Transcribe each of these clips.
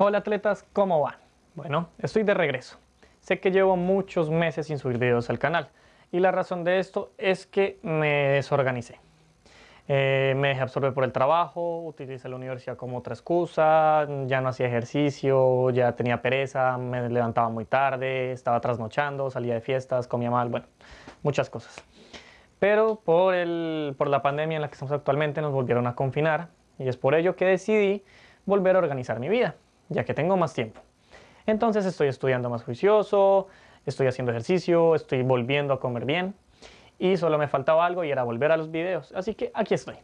Hola atletas, ¿cómo van? Bueno, estoy de regreso. Sé que llevo muchos meses sin subir videos al canal y la razón de esto es que me desorganicé. Eh, me dejé absorber por el trabajo, utilicé la universidad como otra excusa, ya no hacía ejercicio, ya tenía pereza, me levantaba muy tarde, estaba trasnochando, salía de fiestas, comía mal, bueno, muchas cosas. Pero por, el, por la pandemia en la que estamos actualmente nos volvieron a confinar y es por ello que decidí volver a organizar mi vida, ya que tengo más tiempo. Entonces estoy estudiando más juicioso, estoy haciendo ejercicio, estoy volviendo a comer bien y solo me faltaba algo y era volver a los videos. Así que aquí estoy.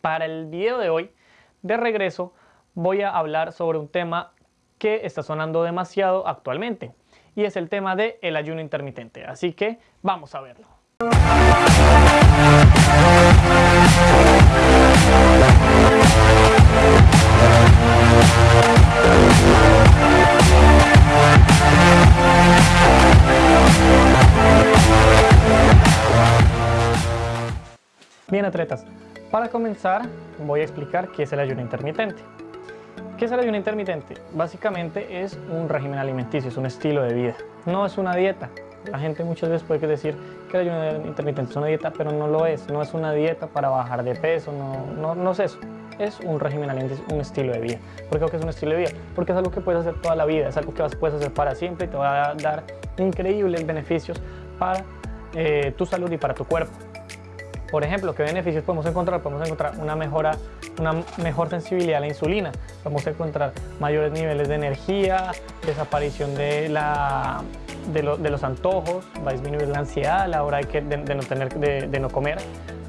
Para el video de hoy, de regreso, voy a hablar sobre un tema que está sonando demasiado actualmente y es el tema del el ayuno intermitente. Así que vamos a verlo. Atletas, para comenzar voy a explicar qué es el ayuno intermitente. ¿Qué es el ayuno intermitente? Básicamente es un régimen alimenticio, es un estilo de vida, no es una dieta. La gente muchas veces puede decir que el ayuno intermitente es una dieta, pero no lo es, no es una dieta para bajar de peso, no, no, es eso. Es un régimen alimenticio, un estilo de vida. ¿Por qué es un estilo de vida? Porque es algo que puedes hacer toda la vida, es algo que puedes hacer para siempre y te va a dar increíbles beneficios para eh, tu salud y para tu cuerpo. Por ejemplo, ¿qué beneficios podemos encontrar? Podemos encontrar una, mejora, una mejor sensibilidad a la insulina, podemos encontrar mayores niveles de energía, desaparición de, la, de, los antojos, va a disminuir la ansiedad a la hora de, no, tener, de, no comer,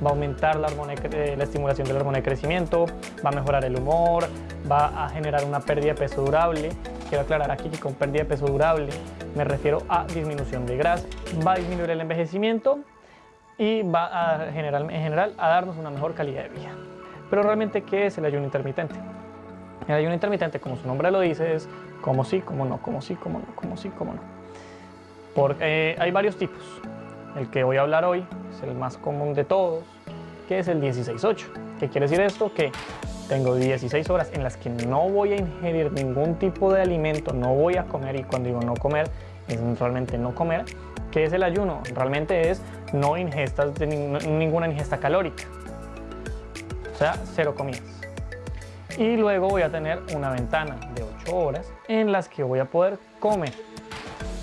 va a aumentar la, eh, la estimulación de la hormona de crecimiento, va a mejorar el humor, va a generar una pérdida de peso durable. Quiero aclarar aquí que con pérdida de peso durable me refiero a disminución de grasa, va a disminuir el envejecimiento y va a generar, en general a darnos una mejor calidad de vida. Pero realmente, ¿qué es el ayuno intermitente? El ayuno intermitente, como su nombre lo dice, es como sí, como no, como sí, como no, como sí, como no. Porque eh, hay varios tipos. El que voy a hablar hoy es el más común de todos, que es el 16-8. ¿Qué quiere decir esto? Que tengo 16 horas en las que no voy a ingerir ningún tipo de alimento, no voy a comer, y cuando digo no comer, es realmente no comer, ¿Qué es el ayuno? Realmente es no ingestas ninguna ingesta calórica, o sea, cero comidas. Y luego voy a tener una ventana de 8 horas en las que voy a poder comer.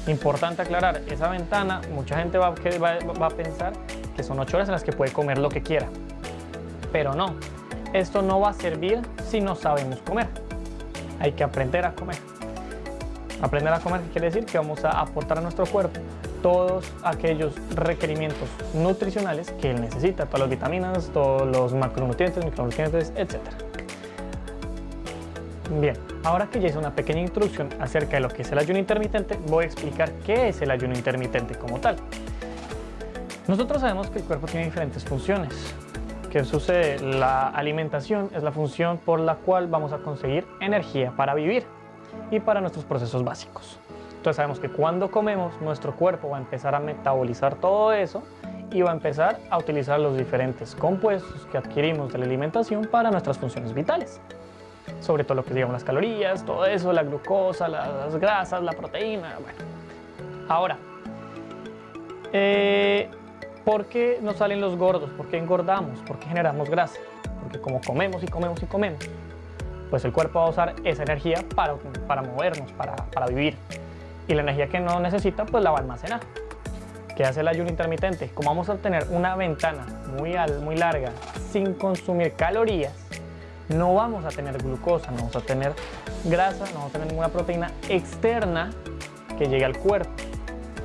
Importante aclarar, esa ventana, mucha gente va, va a pensar que son 8 horas en las que puede comer lo que quiera, pero no. Esto no va a servir si no sabemos comer. Hay que aprender a comer. Aprender a comer quiere decir que vamos a aportar a nuestro cuerpo todos aquellos requerimientos nutricionales que él necesita, todas las vitaminas, todos los macronutrientes, micronutrientes, etc. Bien, ahora que ya hice una pequeña introducción acerca de lo que es el ayuno intermitente, voy a explicar qué es el ayuno intermitente como tal. Nosotros sabemos que el cuerpo tiene diferentes funciones. ¿Qué sucede? La alimentación es la función por la cual vamos a conseguir energía para vivir y para nuestros procesos básicos. Entonces sabemos que cuando comemos, nuestro cuerpo va a empezar a metabolizar todo eso y va a empezar a utilizar los diferentes compuestos que adquirimos de la alimentación para nuestras funciones vitales. Sobre todo lo que digamos las calorías, todo eso, la glucosa, las grasas, la proteína, bueno. Ahora, eh, ¿por qué nos salen los gordos? ¿Por qué engordamos? ¿Por qué generamos grasa? Porque como comemos y comemos y comemos, pues el cuerpo va a usar esa energía para, para movernos, para, para vivir y la energía que no necesita pues la va a almacenar. ¿Qué hace el ayuno intermitente? Como vamos a tener una ventana muy, muy larga sin consumir calorías, no vamos a tener glucosa, no vamos a tener grasa, no vamos a tener ninguna proteína externa que llegue al cuerpo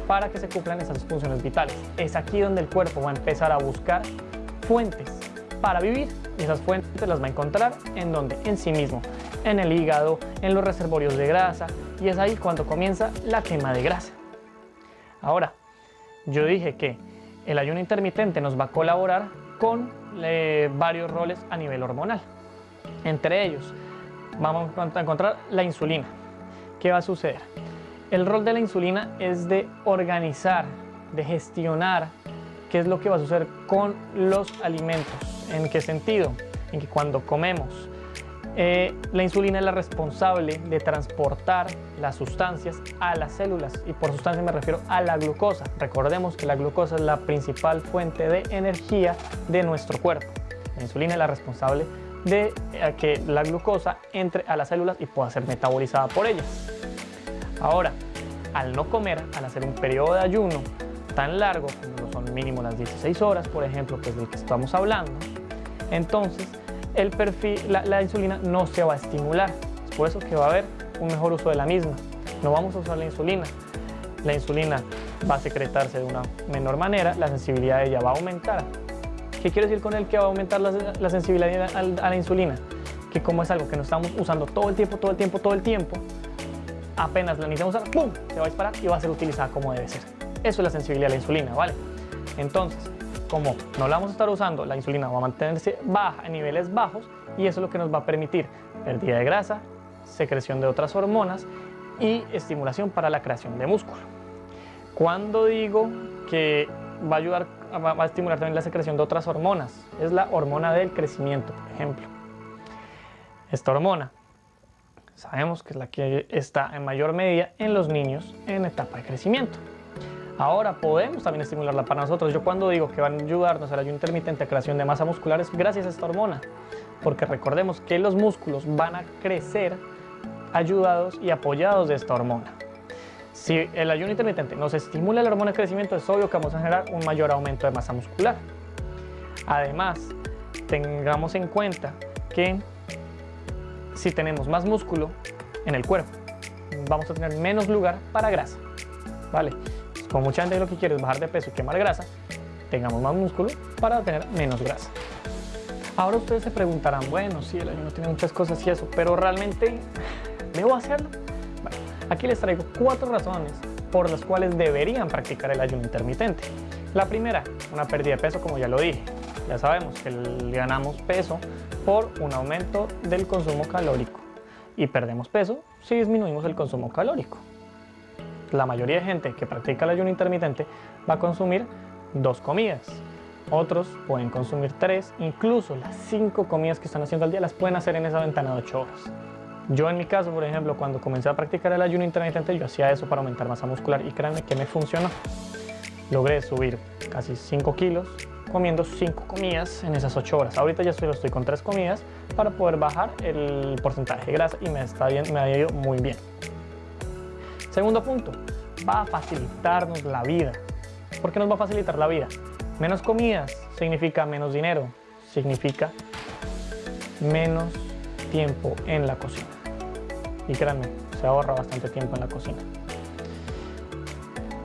para que se cumplan esas funciones vitales. Es aquí donde el cuerpo va a empezar a buscar fuentes para vivir y esas fuentes las va a encontrar en donde en sí mismo, en el hígado, en los reservorios de grasa, y es ahí cuando comienza la quema de grasa. Ahora, yo dije que el ayuno intermitente nos va a colaborar con eh, varios roles a nivel hormonal. Entre ellos, vamos a encontrar la insulina. ¿Qué va a suceder? El rol de la insulina es de organizar, de gestionar qué es lo que va a suceder con los alimentos. ¿En qué sentido? En que cuando comemos Eh, la insulina es la responsable de transportar las sustancias a las células y por sustancia me refiero a la glucosa. Recordemos que la glucosa es la principal fuente de energía de nuestro cuerpo. La insulina es la responsable de eh, que la glucosa entre a las células y pueda ser metabolizada por ellas. Ahora, al no comer, al hacer un periodo de ayuno tan largo como son mínimo las 16 horas, por ejemplo, que es del que estamos hablando, entonces el perfil, la, insulina no se va a estimular. Es por eso que va a haber un mejor uso de la misma. No vamos a usar la insulina. La insulina va a secretarse de una menor manera, la sensibilidad de ella va a aumentar. ¿Qué quiere decir con el que va a aumentar la, sensibilidad a, a la insulina? Que como es algo que no estamos usando todo el tiempo, todo el tiempo, todo el tiempo, apenas la iniciamos a usar, ¡pum! Se va a disparar y va a ser utilizada como debe ser. Eso es la sensibilidad a la insulina, ¿vale? Entonces, como no la vamos a estar usando, la insulina va a mantenerse baja en niveles bajos y eso es lo que nos va a permitir pérdida de grasa, secreción de otras hormonas y estimulación para la creación de músculo. Cuando digo que va a ayudar, va a estimular también la secreción de otras hormonas, es la hormona del crecimiento, por ejemplo. Esta hormona sabemos que es la que está en mayor medida en los niños en etapa de crecimiento. Ahora podemos también estimularla para nosotros. Yo cuando digo que van a ayudarnos al ayuno intermitente a creación de masa muscular es gracias a esta hormona. Porque recordemos que los músculos van a crecer ayudados y apoyados de esta hormona. Si el ayuno intermitente nos estimula la hormona de crecimiento, es obvio que vamos a generar un mayor aumento de masa muscular. Además, tengamos en cuenta que si tenemos más músculo en el cuerpo, vamos a tener menos lugar para grasa. ¿Vale? Como mucha gente lo que quiere es bajar de peso y quemar grasa, tengamos más músculo para tener menos grasa. Ahora ustedes se preguntarán, bueno, sí, el ayuno tiene muchas cosas y eso, pero realmente, ¿debo hacerlo? Aquí les traigo cuatro razones por las cuales deberían practicar el ayuno intermitente. La primera, una pérdida de peso, como ya lo dije. Ya sabemos que ganamos peso por un aumento del consumo calórico y perdemos peso si disminuimos el consumo calórico la mayoría de gente que practica el ayuno intermitente va a consumir dos comidas. Otros pueden consumir tres, incluso las cinco comidas que están haciendo al día las pueden hacer en esa ventana de ocho horas. Yo en mi caso, por ejemplo, cuando comencé a practicar el ayuno intermitente, yo hacía eso para aumentar masa muscular y créanme que me funcionó. Logré subir casi 5 kilos comiendo 5 comidas en esas 8 horas. Ahorita ya solo estoy con 3 comidas para poder bajar el porcentaje de grasa y me, está bien, me ha ido muy bien. Segundo punto, va a facilitarnos la vida. ¿Por qué nos va a facilitar la vida? Menos comidas significa menos dinero, significa menos tiempo en la cocina. Y créanme, se ahorra bastante tiempo en la cocina.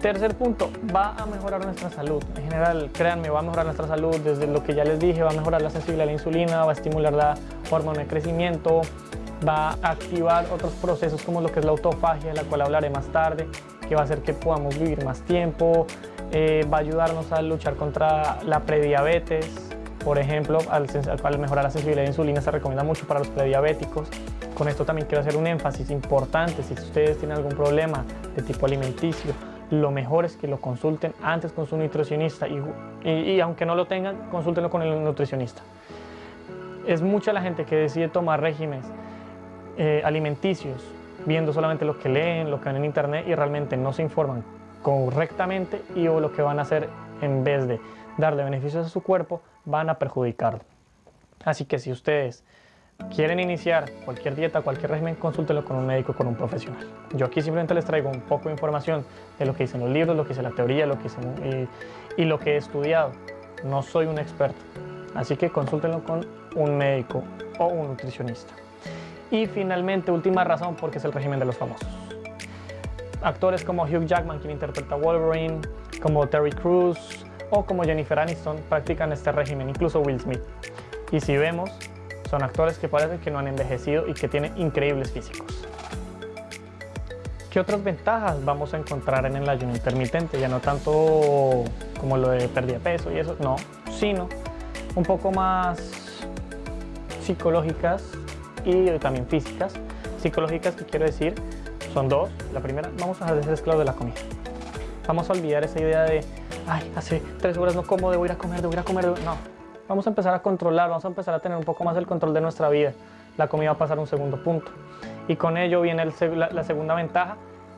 Tercer punto, va a mejorar nuestra salud. En general, créanme, va a mejorar nuestra salud desde lo que ya les dije, va a mejorar la sensibilidad a la insulina, va a estimular la hormona de crecimiento, va a activar otros procesos como lo que es la autofagia, de la cual hablaré más tarde, que va a hacer que podamos vivir más tiempo, eh, va a ayudarnos a luchar contra la prediabetes, por ejemplo, al, al mejorar la sensibilidad de insulina se recomienda mucho para los prediabéticos. Con esto también quiero hacer un énfasis importante, si ustedes tienen algún problema de tipo alimenticio, lo mejor es que lo consulten antes con su nutricionista y, y aunque no lo tengan, consúltenlo con el nutricionista. Es mucha la gente que decide tomar regímenes eh, alimenticios, viendo solamente lo que leen, lo que ven en internet y realmente no se informan correctamente y o lo que van a hacer en vez de darle beneficios a su cuerpo, van a perjudicarlo. Así que si ustedes quieren iniciar cualquier dieta, cualquier régimen, consúltenlo con un médico, con un profesional. Yo aquí simplemente les traigo un poco de información de lo que dicen los libros, lo que dice la teoría, lo que y, y lo que he estudiado. No soy un experto, así que consúltenlo con un médico o un nutricionista. Y finalmente, última razón, porque es el régimen de los famosos. Actores como Hugh Jackman, quien interpreta Wolverine, como Terry Crews o como Jennifer Aniston practican este régimen, incluso Will Smith. Y si vemos, son actores que parecen que no han envejecido y que tienen increíbles físicos. ¿Qué otras ventajas vamos a encontrar en el ayuno intermitente? Ya no tanto como lo de pérdida de peso y eso, no, sino un poco más psicológicas y también físicas. Psicológicas, que quiero decir, son dos. La primera, vamos a ser esclavos de la comida. Vamos a olvidar esa idea de, ay, hace tres horas no como, debo ir a comer, debo ir a comer. No, vamos a empezar a controlar, vamos a empezar a tener un poco más el control de nuestra vida. la comida va a pasar a un segundo punto. Y con ello viene la, segunda ventaja,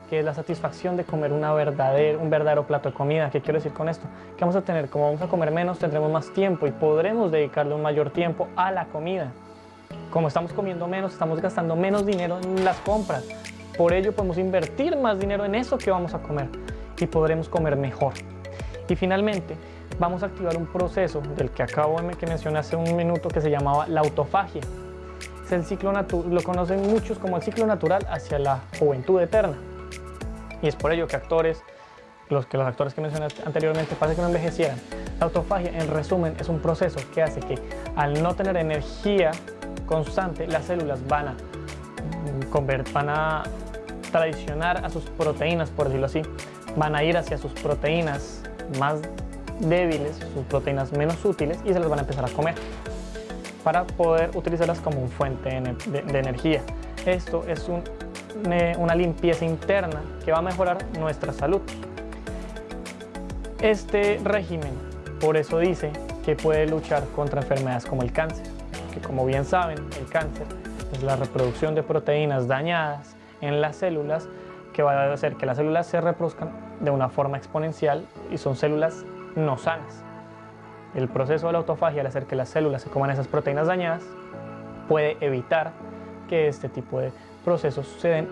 que es la satisfacción de comer una un verdadero plato de comida. ¿Qué quiero decir con esto? Que vamos a tener, como vamos a comer menos, tendremos más tiempo y podremos dedicarle un mayor tiempo a la comida. Como estamos comiendo menos, estamos gastando menos dinero en las compras. Por ello podemos invertir más dinero en eso que vamos a comer y podremos comer mejor. Y finalmente, vamos a activar un proceso del que acabo de que mencioné hace un minuto que se llamaba la autofagia. Es el ciclo lo conocen muchos como el ciclo natural hacia la juventud eterna. Y es por ello que actores, los que los actores que mencioné anteriormente, parece que no envejecieran. La autofagia, en resumen, es un proceso que hace que al no tener energía constante, las células van a, van a tradicionar a sus proteínas, por decirlo así, van a ir hacia sus proteínas más débiles, sus proteínas menos útiles y se las van a empezar a comer para poder utilizarlas como un fuente de, energía. Esto es una limpieza interna que va a mejorar nuestra salud. Este régimen, por eso dice que puede luchar contra enfermedades como el cáncer, que como bien saben, el cáncer es la reproducción de proteínas dañadas en las células que va a hacer que las células se reproduzcan de una forma exponencial y son células no sanas. El proceso de la autofagia, al hacer que las células se coman esas proteínas dañadas, puede evitar que este tipo de procesos sucedan.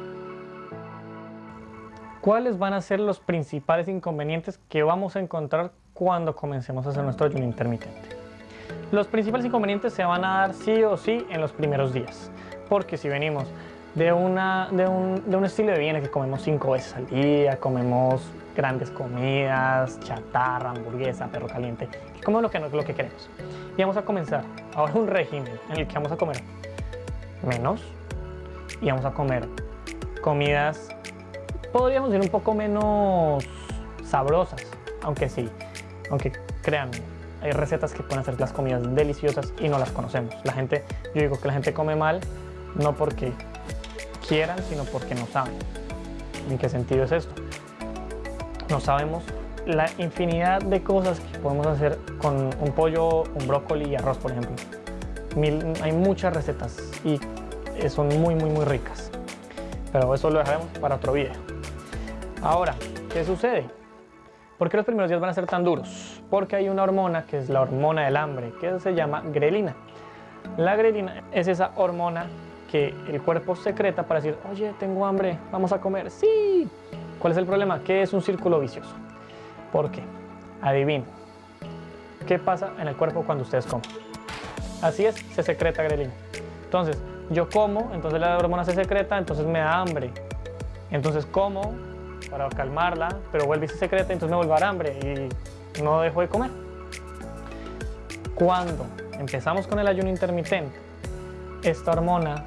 ¿Cuáles van a ser los principales inconvenientes que vamos a encontrar cuando comencemos a hacer nuestro ayuno intermitente? Los principales inconvenientes se van a dar sí o sí en los primeros días, porque si venimos de, una, de, un, de un estilo de vida que comemos cinco veces al día, comemos grandes comidas, chatarra, hamburguesa, perro caliente, comemos lo que, lo que queremos. Y vamos a comenzar ahora un régimen en el que vamos a comer menos y vamos a comer comidas, podríamos decir un poco menos sabrosas, aunque sí, aunque créanme, hay recetas que pueden hacer las comidas deliciosas y no las conocemos. La gente, yo digo que la gente come mal no porque quieran, sino porque no saben. ¿En qué sentido es esto? No sabemos la infinidad de cosas que podemos hacer con un pollo, un brócoli y arroz, por ejemplo. hay muchas recetas y son muy, muy, muy ricas. Pero eso lo dejaremos para otro video. Ahora, ¿qué sucede? ¿Por qué los primeros días van a ser tan duros? Porque hay una hormona que es la hormona del hambre, que se llama grelina. La grelina es esa hormona que el cuerpo secreta para decir, oye, tengo hambre, vamos a comer. Sí. ¿Cuál es el problema? Que es un círculo vicioso. ¿Por qué? Adivinen. ¿Qué pasa en el cuerpo cuando ustedes comen? Así es, se secreta grelina. Entonces, yo como, entonces la hormona se secreta, entonces me da hambre. Entonces como para calmarla, pero vuelve y se secreta, entonces me vuelve a dar hambre y no dejo de comer. Cuando empezamos con el ayuno intermitente, esta hormona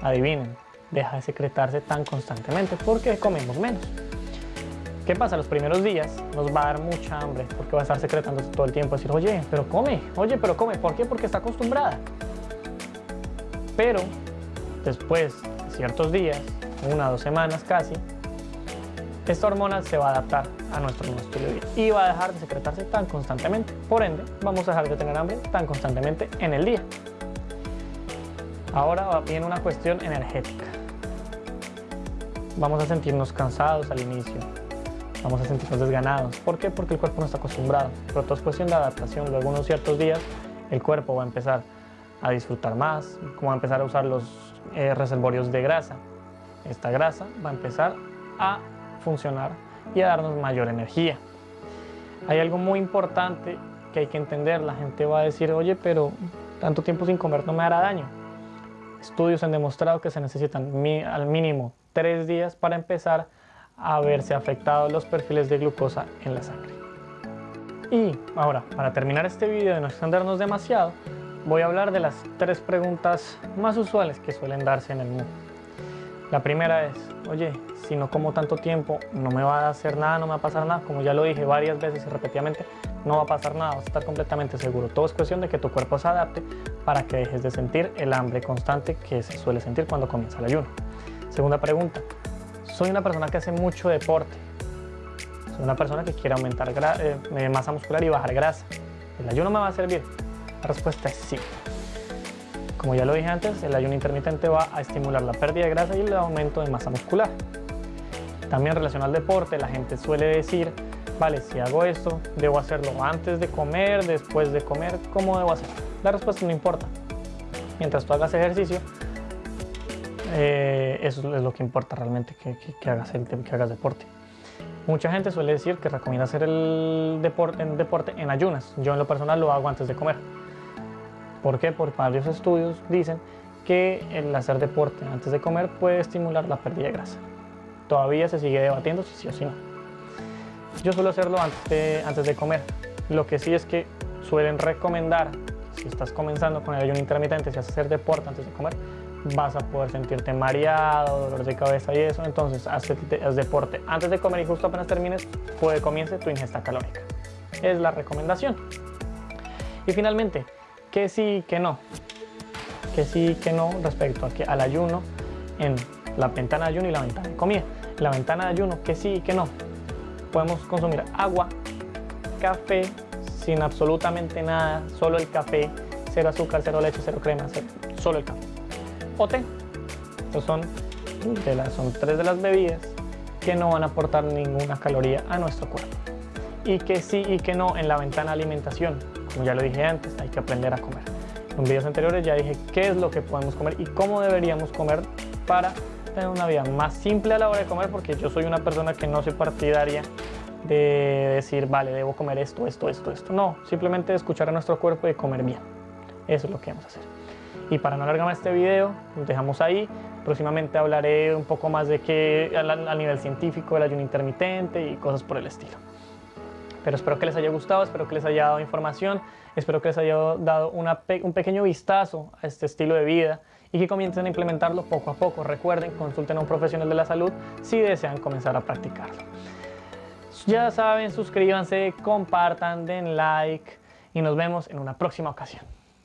adivinen, deja de secretarse tan constantemente porque comemos menos. ¿Qué pasa? Los primeros días nos va a dar mucha hambre porque va a estar secretándose todo el tiempo, decir, oye, pero come, oye, pero come. ¿Por qué? Porque está acostumbrada. Pero después de ciertos días, una o dos semanas casi, esta hormona se va a adaptar a nuestro nuevo estilo y va a dejar de secretarse tan constantemente. Por ende, vamos a dejar de tener hambre tan constantemente en el día. Ahora viene una cuestión energética. Vamos a sentirnos cansados al inicio, vamos a sentirnos desganados. ¿Por qué? Porque el cuerpo no está acostumbrado. Pero todo es cuestión de adaptación. Luego, unos ciertos días, el cuerpo va a empezar a disfrutar más, como va a empezar a usar los eh, reservorios de grasa. Esta grasa va a empezar a funcionar y a darnos mayor energía. Hay algo muy importante que hay que entender. La gente va a decir, oye, pero tanto tiempo sin comer no me hará daño. Estudios han demostrado que se necesitan al mínimo tres días para empezar a verse afectados los perfiles de glucosa en la sangre. Y ahora, para terminar este video y no extendernos demasiado, voy a hablar de las tres preguntas más usuales que suelen darse en el mundo. La primera es, oye, si no como tanto tiempo, no me va a hacer nada, no me va a pasar nada. Como ya lo dije varias veces y repetidamente, no va a pasar nada, vas a estar completamente seguro. Todo es cuestión de que tu cuerpo se adapte para que dejes de sentir el hambre constante que se suele sentir cuando comienza el ayuno. Segunda pregunta, soy una persona que hace mucho deporte. Soy una persona que quiere aumentar eh, masa muscular y bajar grasa. ¿El ayuno me va a servir? La respuesta es sí. Como ya lo dije antes, el ayuno intermitente va a estimular la pérdida de grasa y el aumento de masa muscular. También relacionado al deporte, la gente suele decir, vale, si hago esto, debo hacerlo antes de comer, después de comer, ¿cómo debo hacerlo? La respuesta no importa. Mientras tú hagas ejercicio, eh, eso es lo que importa realmente, que, hagas, deporte. Mucha gente suele decir que recomienda hacer el deporte en ayunas. Yo en lo personal lo hago antes de comer. ¿Por qué? Por varios estudios dicen que el hacer deporte antes de comer puede estimular la pérdida de grasa. Todavía se sigue debatiendo si sí o si no. Yo suelo hacerlo antes de, antes de comer. Lo que sí es que suelen recomendar, si estás comenzando con el ayuno intermitente, si haces hacer deporte antes de comer, vas a poder sentirte mareado, dolor de cabeza y eso. Entonces, haz, deporte antes de comer y justo apenas termines, puede comience tu ingesta calórica. Es la recomendación. Y finalmente, que sí, que no. Que sí, que no respecto a que, al ayuno en la ventana de ayuno y la ventana de comida. La ventana de ayuno, que sí, que no. Podemos consumir agua, café, sin absolutamente nada, solo el café, cero azúcar, cero leche, cero crema, solo el café o té. Estos son, son tres de las bebidas que no van a aportar ninguna caloría a nuestro cuerpo. Y que sí y que no en la ventana alimentación. Como ya lo dije antes, hay que aprender a comer. En videos anteriores ya dije qué es lo que podemos comer y cómo deberíamos comer para tener una vida más simple a la hora de comer porque yo soy una persona que no soy partidaria de decir, vale, debo comer esto, esto, esto, esto. No, simplemente escuchar a nuestro cuerpo y comer bien. Eso es lo que vamos a hacer. Y para no alargar más este video, nos dejamos ahí. Próximamente hablaré un poco más de qué a, nivel científico del ayuno intermitente y cosas por el estilo. Pero espero que les haya gustado, espero que les haya dado información, espero que les haya dado un pequeño vistazo a este estilo de vida y que comiencen a implementarlo poco a poco. Recuerden, consulten a un profesional de la salud si desean comenzar a practicarlo. Ya saben, suscríbanse, compartan, den like y nos vemos en una próxima ocasión.